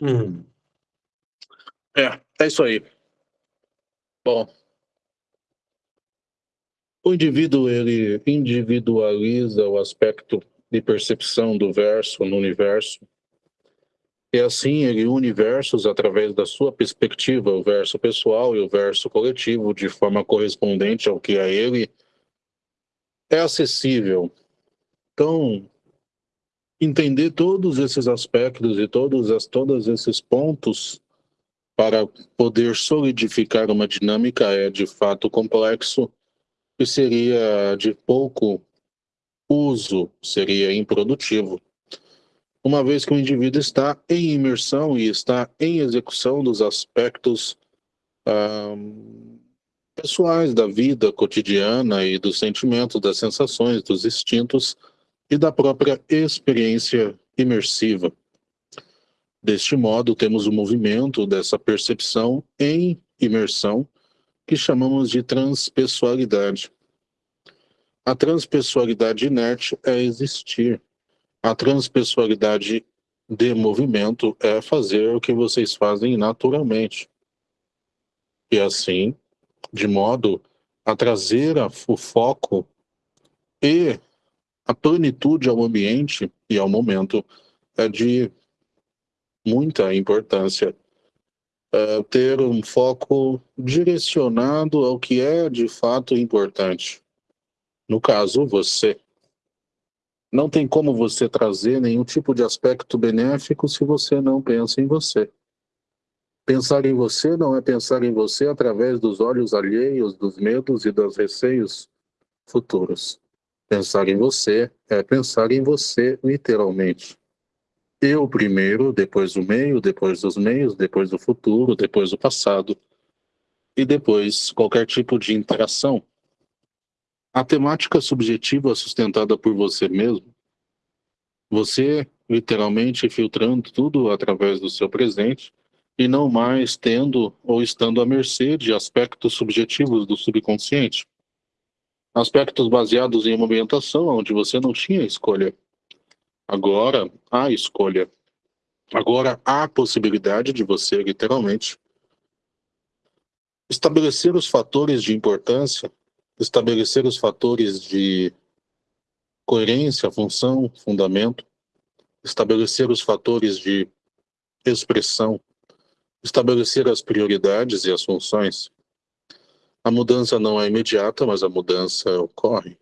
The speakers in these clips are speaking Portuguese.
Hum. É, é isso aí. Bom. O indivíduo, ele individualiza o aspecto de percepção do verso no universo. E assim ele une versos através da sua perspectiva, o verso pessoal e o verso coletivo, de forma correspondente ao que a ele é acessível. Então, entender todos esses aspectos e todos, as, todos esses pontos para poder solidificar uma dinâmica é de fato complexo e seria de pouco uso, seria improdutivo. Uma vez que o indivíduo está em imersão e está em execução dos aspectos ah, pessoais da vida cotidiana e dos sentimentos, das sensações, dos instintos e da própria experiência imersiva. Deste modo, temos o movimento dessa percepção em imersão, que chamamos de transpessoalidade. A transpessoalidade inerte é existir. A transpessoalidade de movimento é fazer o que vocês fazem naturalmente. E assim, de modo a trazer o foco e a plenitude ao ambiente e ao momento é de muita importância. É ter um foco direcionado ao que é de fato importante. No caso, você. Não tem como você trazer nenhum tipo de aspecto benéfico se você não pensa em você. Pensar em você não é pensar em você através dos olhos alheios, dos medos e dos receios futuros. Pensar em você é pensar em você literalmente. Eu primeiro, depois o meio, depois os meios, depois o futuro, depois o passado e depois qualquer tipo de interação. A temática subjetiva sustentada por você mesmo, você literalmente filtrando tudo através do seu presente e não mais tendo ou estando à mercê de aspectos subjetivos do subconsciente aspectos baseados em uma ambientação onde você não tinha escolha. Agora há escolha. Agora há a possibilidade de você, literalmente, estabelecer os fatores de importância, estabelecer os fatores de coerência, função, fundamento, estabelecer os fatores de expressão, estabelecer as prioridades e as funções, a mudança não é imediata, mas a mudança ocorre.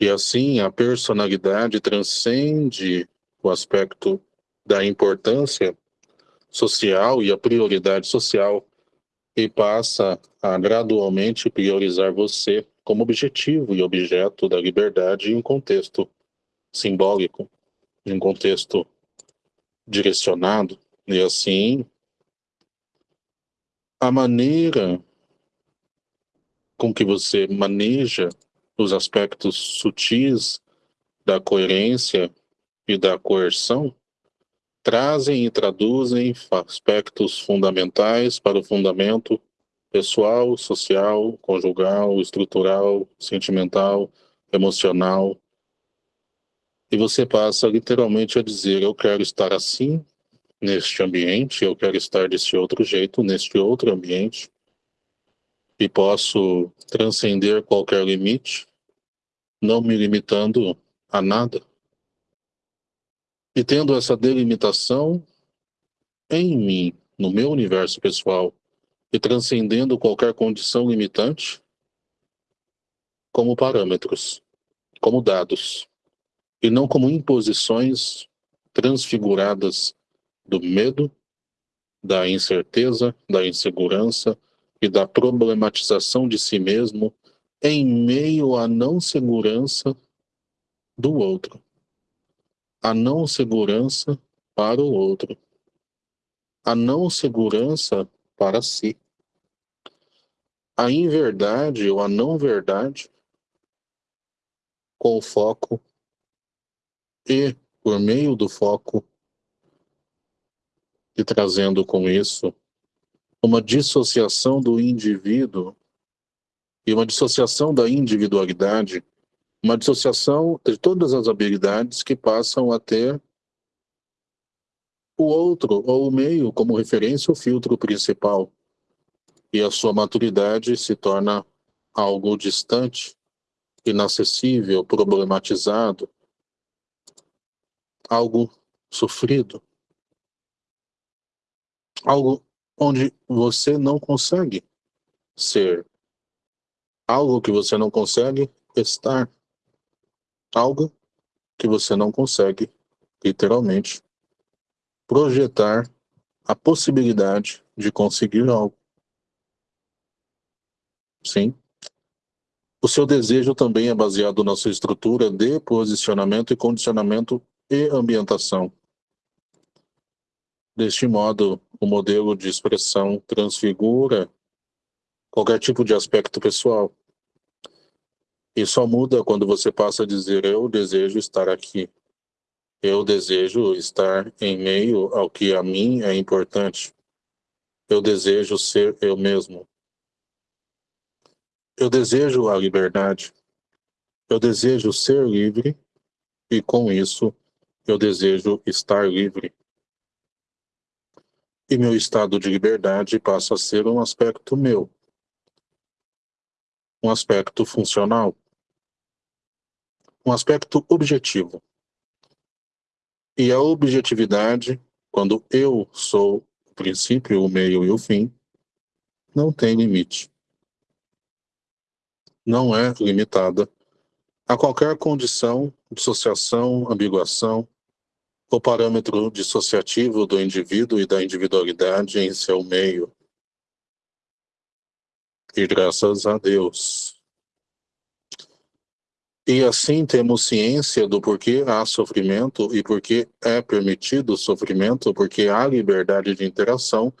E assim, a personalidade transcende o aspecto da importância social e a prioridade social e passa a gradualmente priorizar você como objetivo e objeto da liberdade em um contexto simbólico, em um contexto direcionado. E assim, a maneira com que você maneja os aspectos sutis da coerência e da coerção trazem e traduzem aspectos fundamentais para o fundamento pessoal, social, conjugal, estrutural, sentimental, emocional. E você passa literalmente a dizer: eu quero estar assim neste ambiente, eu quero estar desse outro jeito neste outro ambiente e posso transcender qualquer limite, não me limitando a nada. E tendo essa delimitação em mim, no meu universo pessoal, e transcendendo qualquer condição limitante, como parâmetros, como dados, e não como imposições transfiguradas do medo, da incerteza, da insegurança, e da problematização de si mesmo em meio à não segurança do outro. A não segurança para o outro. A não segurança para si. A inverdade ou a não verdade com o foco e por meio do foco e trazendo com isso uma dissociação do indivíduo e uma dissociação da individualidade Uma dissociação de todas as habilidades que passam a ter o outro ou o meio como referência o filtro principal. E a sua maturidade se torna algo distante, inacessível, problematizado, algo sofrido, algo onde você não consegue ser, algo que você não consegue estar, algo que você não consegue, literalmente, projetar a possibilidade de conseguir algo. Sim. O seu desejo também é baseado na sua estrutura de posicionamento e condicionamento e ambientação. Deste modo, o modelo de expressão transfigura qualquer tipo de aspecto pessoal. E só muda quando você passa a dizer eu desejo estar aqui. Eu desejo estar em meio ao que a mim é importante. Eu desejo ser eu mesmo. Eu desejo a liberdade. Eu desejo ser livre e com isso eu desejo estar livre. E meu estado de liberdade passa a ser um aspecto meu. Um aspecto funcional. Um aspecto objetivo. E a objetividade, quando eu sou o princípio, o meio e o fim, não tem limite. Não é limitada a qualquer condição, dissociação, ambiguação, ou parâmetro dissociativo do indivíduo e da individualidade em seu meio. E graças a Deus. E assim temos ciência do porquê há sofrimento e porquê é permitido o sofrimento, porque há liberdade de interação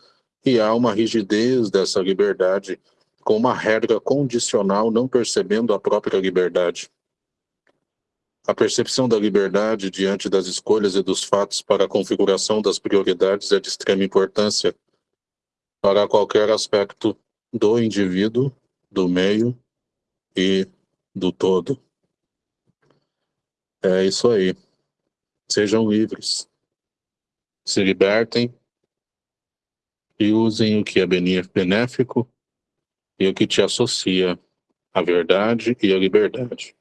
e há uma rigidez dessa liberdade, com uma regra condicional não percebendo a própria liberdade. A percepção da liberdade diante das escolhas e dos fatos para a configuração das prioridades é de extrema importância para qualquer aspecto do indivíduo, do meio e do todo. É isso aí. Sejam livres. Se libertem e usem o que é benéfico e o que te associa à verdade e à liberdade.